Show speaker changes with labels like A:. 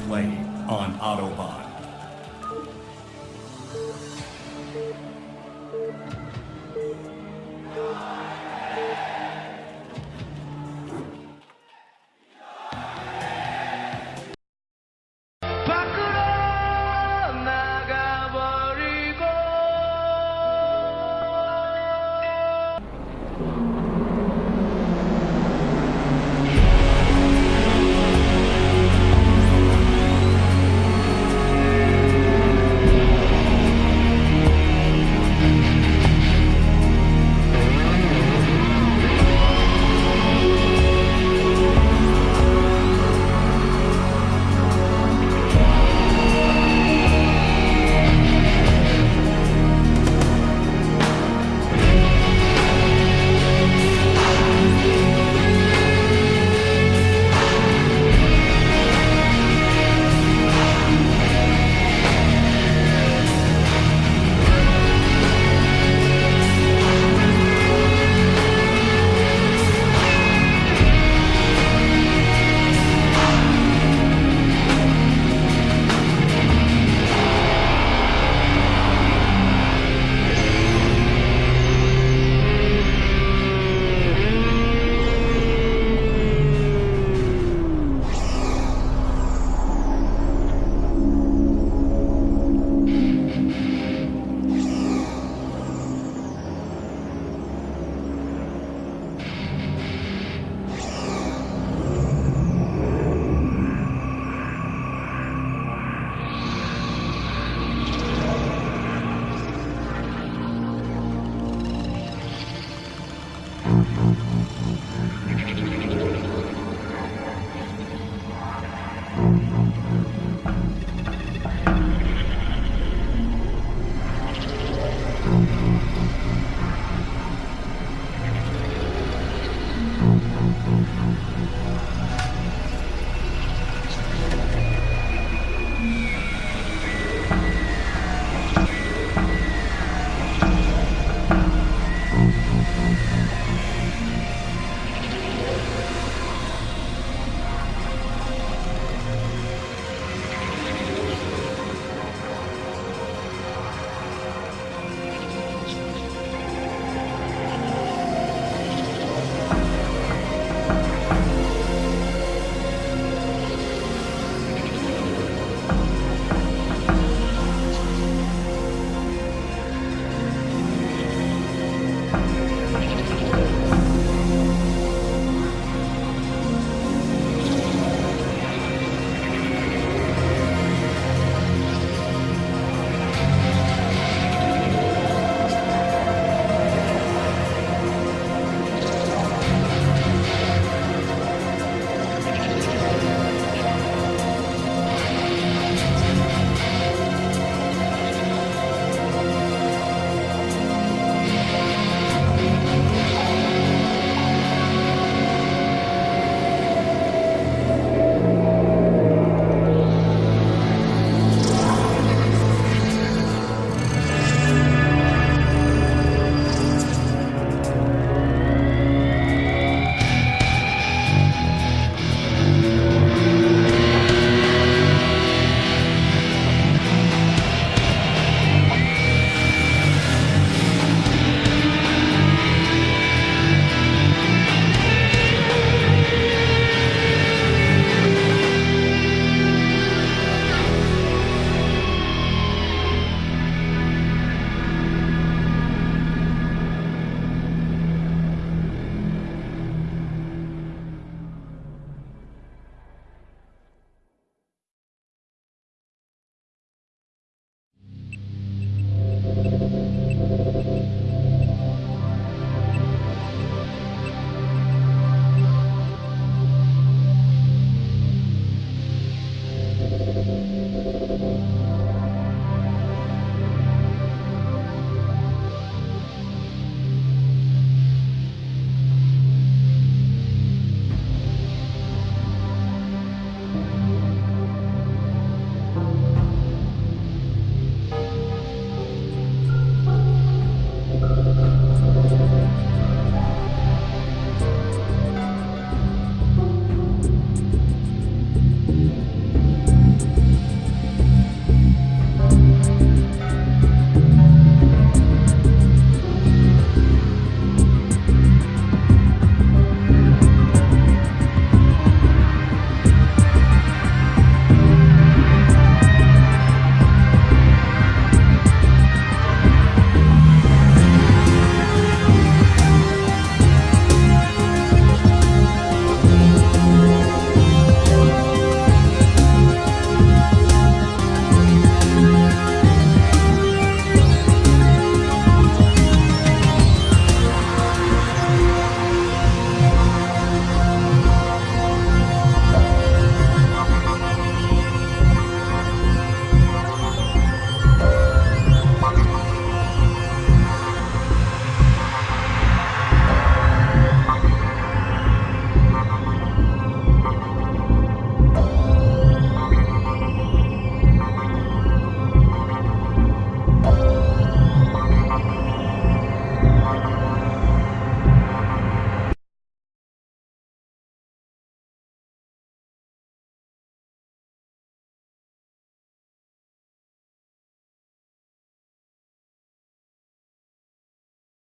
A: play on Autobahn.